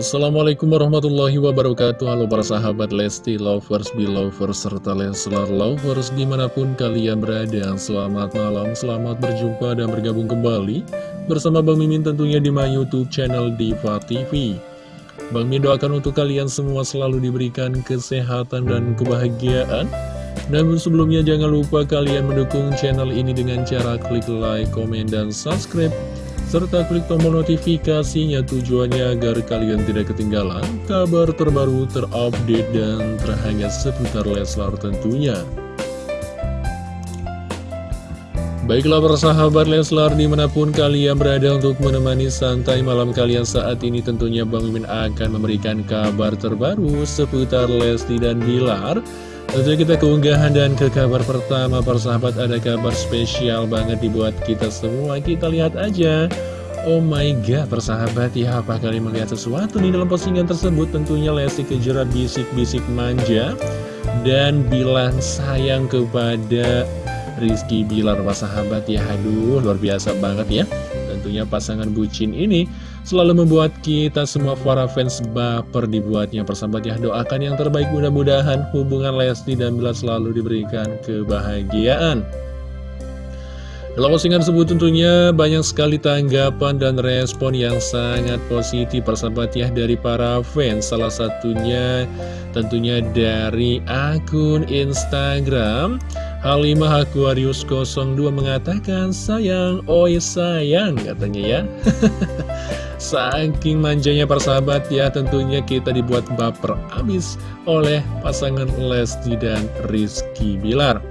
Assalamualaikum warahmatullahi wabarakatuh. Halo para sahabat Lesti Lovers, Belovers, serta Leslar Lovers Di mana pun kalian berada. Selamat malam, selamat berjumpa dan bergabung kembali Bersama Bang Mimin tentunya di my youtube channel Diva TV Bang Mimin doakan untuk kalian semua selalu diberikan kesehatan dan kebahagiaan. Namun sebelumnya jangan lupa kalian mendukung channel ini dengan cara klik like, komen, dan subscribe serta klik tombol notifikasinya tujuannya agar kalian tidak ketinggalan kabar terbaru terupdate dan terhangat seputar Leslar tentunya. Baiklah persahabat Leslar di mana pun kalian berada untuk menemani santai malam kalian saat ini tentunya Bang Mimin akan memberikan kabar terbaru seputar Lesti dan Bilar Tentunya kita keunggahan dan ke kabar pertama persahabat ada kabar spesial banget dibuat kita semua. Kita lihat aja. Oh my god persahabat ya apa kalian melihat sesuatu nih dalam postingan tersebut? Tentunya Lesti Kejora bisik-bisik manja Dan bilang sayang kepada Rizky Bilar persahabat ya. Aduh luar biasa banget ya. Tentunya pasangan bucin ini selalu membuat kita semua para fans baper dibuatnya. Persahabat ya doakan yang terbaik. Mudah-mudahan hubungan Lesti dan Bilar selalu diberikan kebahagiaan. Dalam postingan tersebut tentunya banyak sekali tanggapan dan respon yang sangat positif persahabat ya dari para fans. Salah satunya tentunya dari akun Instagram Halimah Aquarius 02 mengatakan sayang, oi sayang katanya ya. Saking manjanya persahabat ya tentunya kita dibuat baper abis oleh pasangan Lesti dan Rizky Bilar.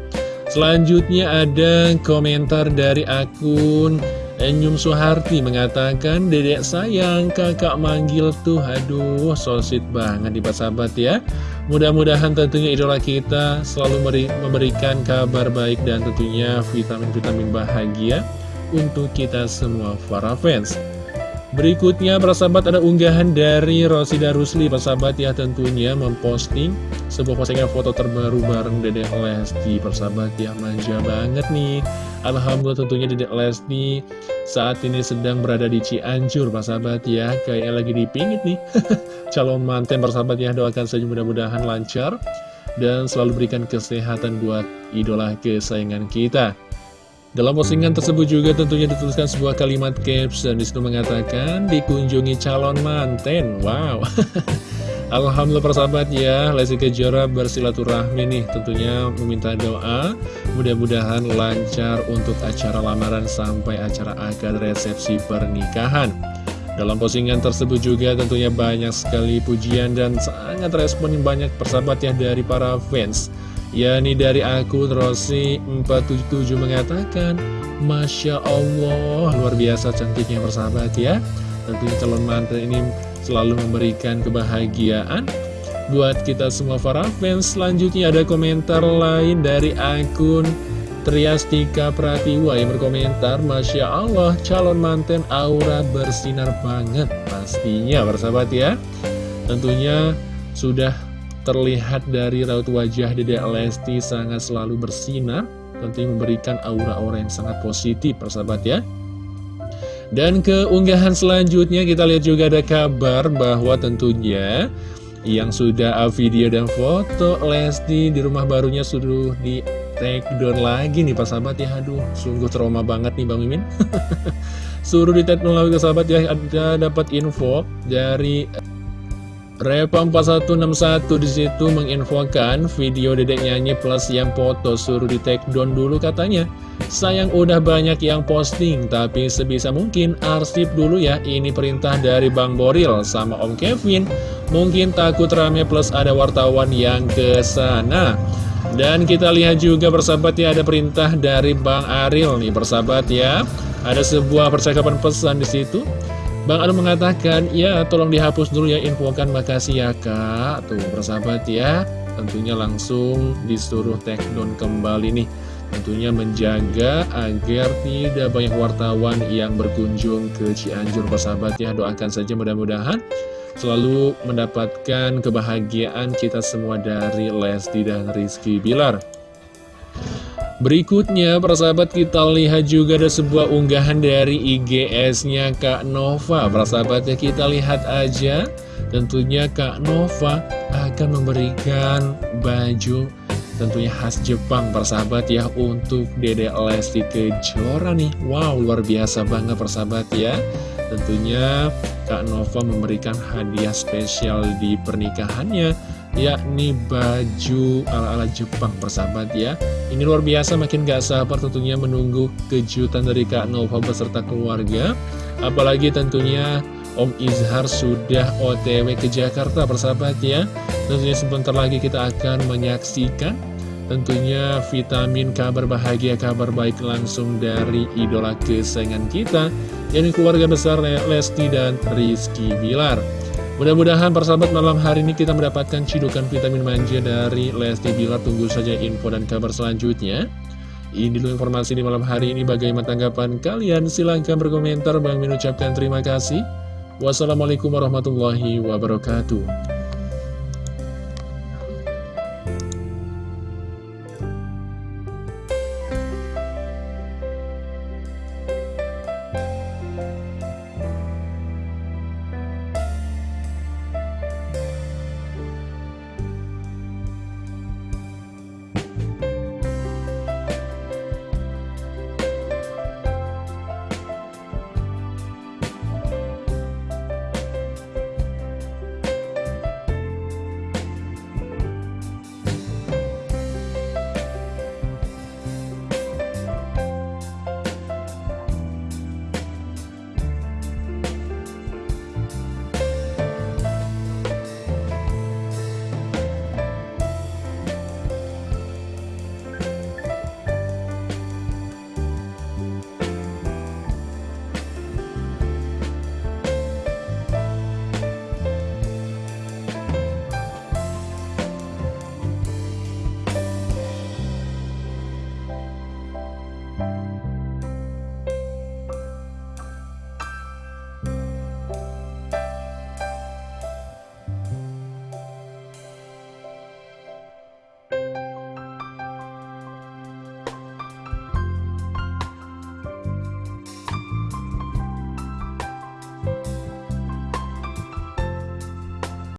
Selanjutnya ada komentar dari akun Enyum Suharti mengatakan Dedek sayang kakak manggil tuh Aduh sosit banget di sahabat ya. Mudah-mudahan tentunya idola kita selalu memberikan kabar baik dan tentunya vitamin-vitamin bahagia untuk kita semua para fans. Berikutnya persahabat ada unggahan dari Rosida Rusli. Persahabat ya tentunya memposting sebuah postingan foto terbaru bareng Dedek Lesti. Persahabat ya manja banget nih Alhamdulillah tentunya Dedek Lesti saat ini sedang berada di Cianjur Persahabat ya Kayaknya lagi dipingit nih Calon manten persahabat ya doakan saja mudah-mudahan lancar Dan selalu berikan kesehatan buat idola kesayangan kita dalam postingan tersebut juga tentunya dituliskan sebuah kalimat caps dan di situ mengatakan dikunjungi calon manten. Wow. Alhamdulillah persahabat ya, Lesti Kejora bersilaturahmi nih tentunya meminta doa. Mudah-mudahan lancar untuk acara lamaran sampai acara akad resepsi pernikahan. Dalam postingan tersebut juga tentunya banyak sekali pujian dan sangat respon yang banyak persahabat ya dari para fans. Yakni dari akun Rossi477 mengatakan Masya Allah luar biasa cantiknya persahabat ya. Tentunya calon mantan ini selalu memberikan kebahagiaan. Buat kita semua para fans selanjutnya ada komentar lain dari akun Triastika Pratiwa yang berkomentar Masya Allah calon manten aura bersinar banget pastinya persahabat ya. Tentunya sudah terlihat dari raut wajah Dede Lesti sangat selalu bersinar Tentunya memberikan aura-aura yang sangat positif persahabat ya Dan keunggahan selanjutnya kita lihat juga ada kabar bahwa tentunya Yang sudah video dan foto Lesti di rumah barunya sudah di take down lagi nih persahabat ya. Aduh sungguh trauma banget nih Bang Mimin. Suruh di take down lagi sahabat ya. Ada dapat info dari Repa 4161 di situ menginfokan video dedek nyanyi plus yang foto suruh di take down dulu katanya. Sayang udah banyak yang posting tapi sebisa mungkin arsip dulu ya. Ini perintah dari Bang Boril sama Om Kevin. Mungkin takut rame plus ada wartawan yang ke sana. Dan kita lihat juga persahabat ya ada perintah dari Bang Aril nih. Persahabat ya Ada sebuah percakapan pesan di situ Bang Anu mengatakan, ya tolong dihapus dulu ya infokan. Makasih ya kak. Tuh persahabat ya. Tentunya langsung disuruh take kembali nih. Tentunya menjaga agar tidak banyak wartawan yang berkunjung ke Cianjur. Persahabat ya Doakan saja mudah-mudahan selalu mendapatkan kebahagiaan kita semua dari Lesti dan Rizky Bilar Berikutnya, persahabat kita lihat juga ada sebuah unggahan dari IGS-nya Kak Nova. Persahabatnya kita lihat aja, Tentunya Kak Nova akan memberikan baju tentunya khas Jepang persahabat ya untuk Dede Lesti Kejora nih. Wow luar biasa banget persahabat ya. Tentunya Kak Nova memberikan hadiah spesial di pernikahannya yakni baju ala-ala Jepang persahabat ya. Ini luar biasa makin gak sabar tentunya menunggu kejutan dari Kak Nova beserta keluarga. Apalagi tentunya Om Izhar sudah otw ke Jakarta persahabat ya. Tentunya sebentar lagi kita akan menyaksikan Tentunya vitamin kabar bahagia, kabar baik langsung dari idola kesayangan kita Yang keluarga besar Lesti dan Rizky Bilar Mudah-mudahan persahabat malam hari ini kita mendapatkan cidukan vitamin manja dari Lesti Bilar. Tunggu saja info dan kabar selanjutnya. Ini dulu informasi di malam hari ini. Bagaimana tanggapan kalian? Silahkan berkomentar. Bang mengucapkan terima kasih. Wassalamualaikum warahmatullahi wabarakatuh